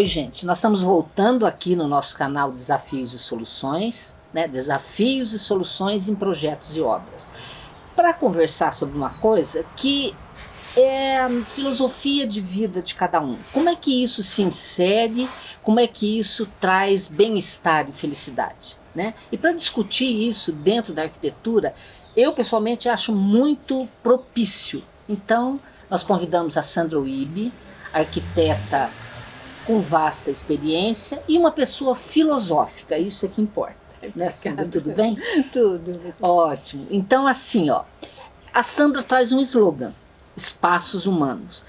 Oi, gente, nós estamos voltando aqui no nosso canal Desafios e Soluções, né? Desafios e Soluções em Projetos e Obras, para conversar sobre uma coisa que é a filosofia de vida de cada um. Como é que isso se insere, como é que isso traz bem-estar e felicidade, né? E para discutir isso dentro da arquitetura, eu pessoalmente acho muito propício. Então, nós convidamos a Sandra Wiebe, arquiteta com vasta experiência e uma pessoa filosófica, isso é que importa. Né, Sandra? Tudo bem? Tudo. Ótimo. Então, assim, ó, a Sandra traz um slogan, espaços humanos.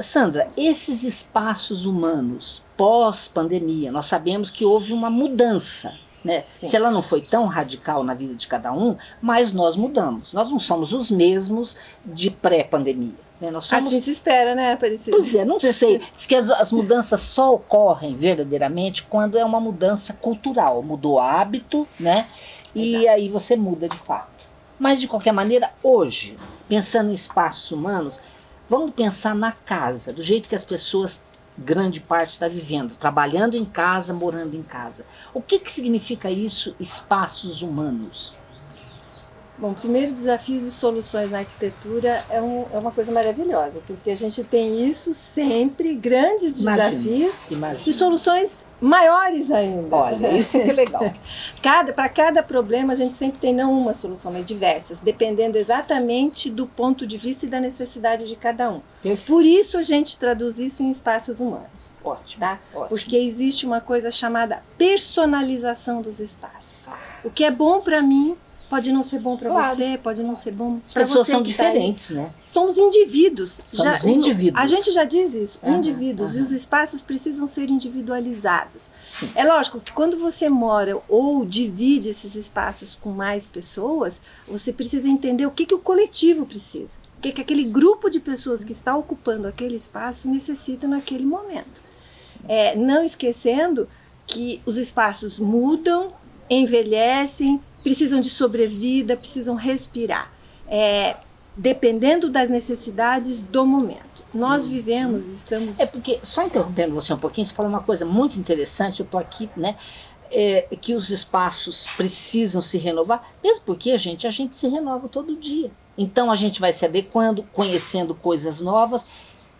Sandra, esses espaços humanos pós-pandemia, nós sabemos que houve uma mudança, né? Se ela não foi tão radical na vida de cada um, mas nós mudamos. Nós não somos os mesmos de pré-pandemia. Né? Nós somos... Assim se espera, né, Aparecida? Pois é, não sei. Diz que as, as, mudanças só ocorrem verdadeiramente quando é uma mudança cultural. Mudou hábito, né? E Exato. aí você muda de fato. Mas, de qualquer maneira, hoje, pensando em espaços humanos, vamos pensar na casa, do jeito que as pessoas, grande parte, está vivendo, trabalhando em casa, morando em casa. O que, que significa isso, espaços humanos? Bom, primeiro desafios e soluções na arquitetura é, um, é, uma coisa maravilhosa, porque a gente tem isso sempre, grandes imagina, desafios imagina. e soluções maiores ainda. Olha, isso é legal. cada, Para cada problema a gente sempre tem não uma solução, mas diversas, dependendo exatamente do ponto de vista e da necessidade de cada um. Perfeito. Por isso a gente traduz isso em espaços humanos. Ótimo, tá? ótimo. Porque existe uma coisa chamada personalização dos espaços. Ah. O que é bom para mim Pode não ser bom para claro. você, pode não ser bom para você. As pessoas são tá diferentes, tá né? Somos indivíduos. Somos já, indivíduos. A gente já diz isso, uhum, indivíduos. Uhum. E os espaços precisam ser individualizados. Sim. É lógico que quando você mora ou divide esses espaços com mais pessoas, você precisa entender o que, que o coletivo precisa. O que, que aquele grupo de pessoas que está ocupando aquele espaço necessita naquele momento. É, não esquecendo que os espaços mudam, envelhecem, precisam de sobrevida, precisam respirar, é, dependendo das necessidades do momento. Nós uhum. vivemos, estamos... É porque, só interrompendo você um pouquinho, você falou uma coisa muito interessante, eu estou aqui, né, é, que os espaços precisam se renovar, mesmo porque, a gente, a gente se renova todo dia. Então a gente vai se adequando, conhecendo coisas novas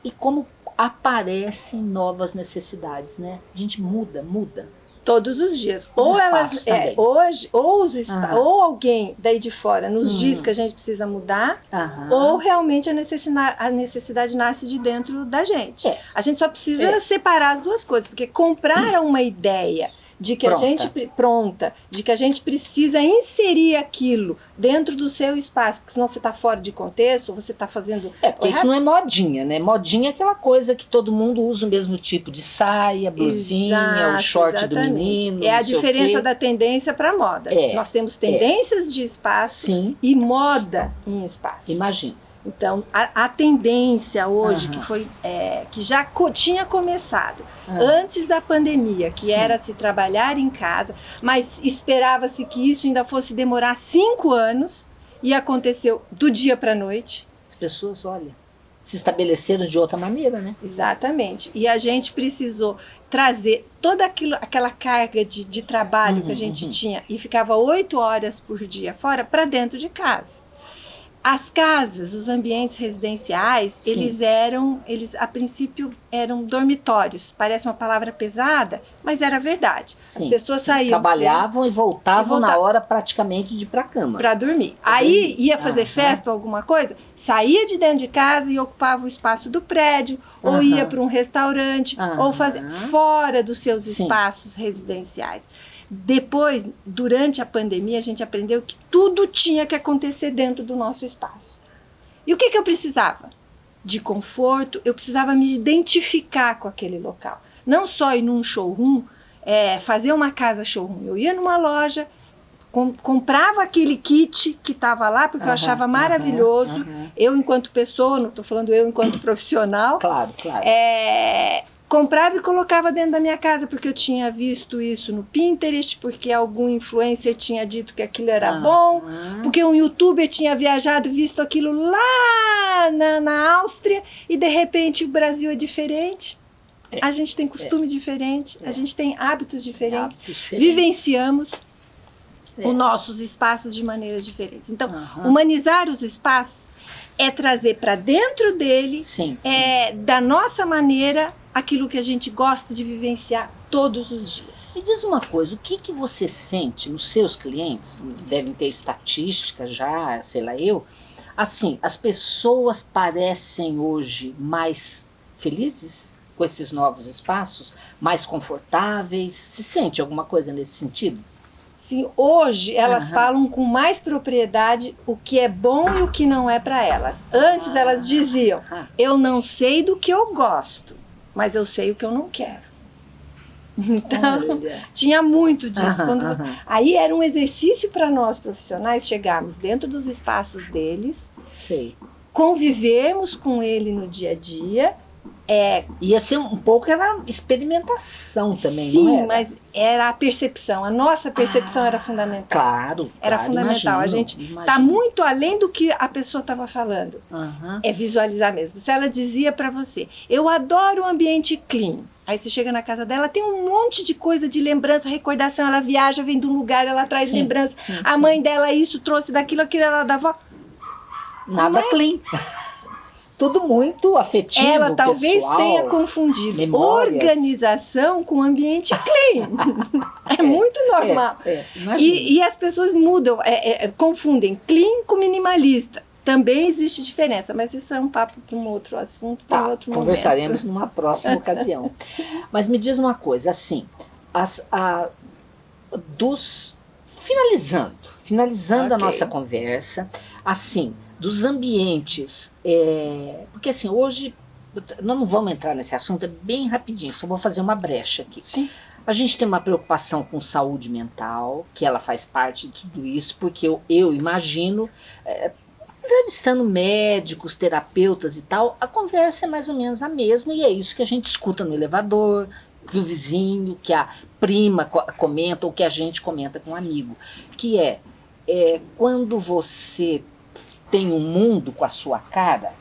e como aparecem novas necessidades, né? A gente muda, muda. Todos os dias. Os ou elas, é, hoje, ou, os uhum. ou alguém daí de fora nos uhum. diz que a gente precisa mudar, uhum. ou realmente a necessidade, a necessidade nasce de dentro da gente. É. A gente só precisa é. separar as duas coisas, porque comprar uma ideia de que pronta. a gente pronta, de que a gente precisa inserir aquilo dentro do seu espaço, porque senão você está fora de contexto, você está fazendo... É, porque isso não é modinha, né? Modinha é aquela coisa que todo mundo usa o mesmo tipo de saia, blusinha, Exato, o short exatamente. do menino, É a diferença da tendência para moda. É, Nós temos é. tendências é. de espaço Sim. e moda em espaço. Imagina. Então, a, a tendência hoje, uhum. que, foi, é, que já co tinha começado uhum. antes da pandemia, que Sim. era se trabalhar em casa, mas esperava-se que isso ainda fosse demorar cinco anos, e aconteceu do dia para a noite. As pessoas, olha, se estabeleceram de outra maneira, né? Exatamente. E a gente precisou trazer toda aquilo, aquela carga de, de trabalho uhum, que a gente uhum. tinha e ficava oito horas por dia fora para dentro de casa. As casas, os ambientes residenciais, Sim. eles eram, eles a princípio eram dormitórios. Parece uma palavra pesada, mas era verdade. Sim. As pessoas saíam. Trabalhavam e voltavam, e na hora praticamente de ir para cama. Para dormir. Pra Aí dormir. ia fazer festa ou alguma coisa, saía de dentro de casa e ocupava o espaço do prédio, ou ia para um restaurante, ou fazia fora dos seus Sim. espaços residenciais. Depois, durante a pandemia, a gente aprendeu que tudo tinha que acontecer dentro do nosso espaço. E o que, que eu precisava? De conforto, eu precisava me identificar com aquele local. Não só ir num showroom, é, fazer uma casa showroom. Eu ia numa loja, com, comprava aquele kit que estava lá, porque uhum, eu achava maravilhoso. Uhum, uhum. Eu, enquanto pessoa, não estou falando eu enquanto profissional. Claro, claro. É, comprava e colocava dentro da minha casa, porque eu tinha visto isso no Pinterest, porque algum influencer tinha dito que aquilo era ah, bom, ah. porque um youtuber tinha viajado e visto aquilo lá na, na Áustria, e de repente o Brasil é diferente. É. A gente tem costume é. diferente, a gente tem hábitos diferentes, hábitos diferentes. vivenciamos os nossos espaços de maneiras diferentes. Então, uhum. humanizar os espaços é trazer para dentro dele, sim, sim. É, da nossa maneira, aquilo que a gente gosta de vivenciar todos os dias. Me diz uma coisa, o que, que você sente nos seus clientes, devem ter estatística já, sei lá eu, assim, as pessoas parecem hoje mais felizes com esses novos espaços, mais confortáveis, se sente alguma coisa nesse sentido? Sim, hoje elas uhum. falam com mais propriedade o que é bom e o que não é para elas. Antes elas diziam, eu não sei do que eu gosto, mas eu sei o que eu não quero. Então, Olha. tinha muito disso. Quando, uhum. Aí era um exercício para nós profissionais chegarmos dentro dos espaços deles, Sei. convivermos com ele no dia a dia é, Ia ser um pouco era experimentação também, sim, não era? mas era a percepção. A nossa percepção ah, era fundamental. Claro. Era claro, fundamental. Imagino, a gente está muito além do que a pessoa estava falando. Uhum. É visualizar mesmo. Se ela dizia para você, eu adoro o ambiente clean. Aí você chega na casa dela, tem um monte de coisa de lembrança, recordação. Ela viaja, vem de um lugar, ela traz sim, lembrança. Sim, a sim. mãe dela isso trouxe daquilo, aquilo, ela da avó. Nada mãe... clean. Tudo muito afetivo, Ela talvez pessoal, tenha confundido memórias. organização com ambiente clean. é, é, muito normal. É, é, e, e, as pessoas mudam, é, é, confundem clean com minimalista. Também existe diferença, mas isso é um papo para um outro assunto, para tá, outro conversaremos momento. numa próxima ocasião. Mas me diz uma coisa, assim, as, a, dos finalizando, finalizando okay. a nossa conversa, assim, dos ambientes, é, porque assim, hoje, nós não vamos entrar nesse assunto, é bem rapidinho, só vou fazer uma brecha aqui. Sim. A gente tem uma preocupação com saúde mental, que ela faz parte de tudo isso, porque eu, eu imagino, é, entrevistando médicos, terapeutas e tal, a conversa é mais ou menos a mesma e é isso que a gente escuta no elevador, que o vizinho, que a prima comenta ou que a gente comenta com um amigo, que é, é quando você tem um mundo com a sua cara,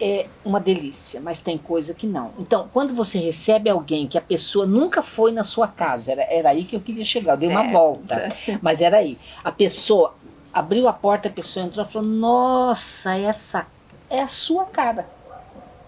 é uma delícia, mas tem coisa que não. Então, quando você recebe alguém que a pessoa nunca foi na sua casa, era, era aí que eu queria chegar, eu dei certo. uma volta, mas era aí. A pessoa abriu a porta, a pessoa entrou e falou, nossa, essa é a sua cara.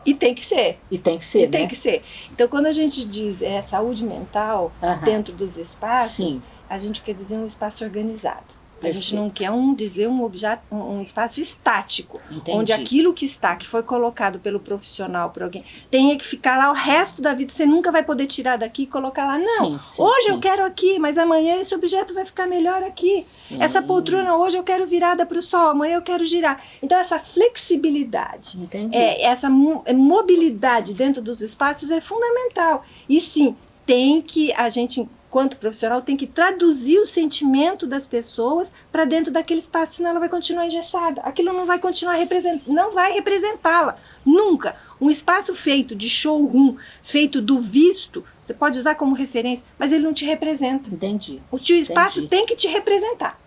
E tem que ser. E tem que ser, e né? tem que ser. Então, quando a gente diz é, saúde mental dentro dos espaços, Sim. a gente quer dizer um espaço organizado. A gente não quer um dizer um objeto, um espaço estático, Entendi. onde aquilo que está, que foi colocado pelo profissional, por alguém, tenha que ficar lá o resto da vida. Você nunca vai poder tirar daqui e colocar lá. Não, sim, sim, hoje sim. eu quero aqui, mas amanhã esse objeto vai ficar melhor aqui. Essa poltrona hoje eu quero virada para o sol, amanhã eu quero girar. Então essa flexibilidade, é, essa é, mobilidade dentro dos espaços é fundamental. E sim, tem que a gente quanto profissional, tem que traduzir o sentimento das pessoas para dentro daquele espaço, senão ela vai continuar engessada. Aquilo não vai continuar representando, não vai representá-la, nunca. Um espaço feito de showroom, feito do visto, você pode usar como referência, mas ele não te representa. Entendi. O teu espaço Entendi. tem que te representar.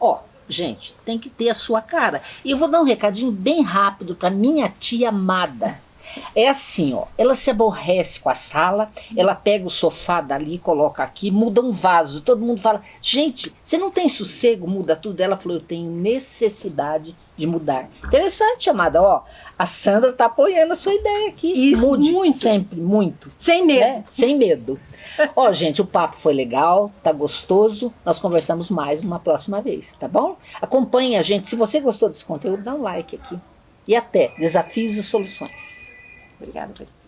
Ó, gente, tem que ter a sua cara. E eu vou dar um recadinho bem rápido para minha tia amada. É assim, ó, ela se aborrece com a sala, ela pega o sofá dali, coloca aqui, muda um vaso. Todo mundo fala, gente, você não tem sossego, muda tudo. Ela falou, eu tenho necessidade de mudar. Interessante, amada, ó, a Sandra tá apoiando a sua ideia aqui. Isso, Mude muito. sempre, muito. Sem medo. Né? Sem medo. ó, gente, o papo foi legal, tá gostoso. Nós conversamos mais uma próxima vez, tá bom? Acompanhe a gente. Se você gostou desse conteúdo, dá um like aqui. E até Desafios e Soluções. Obrigada, Patrícia.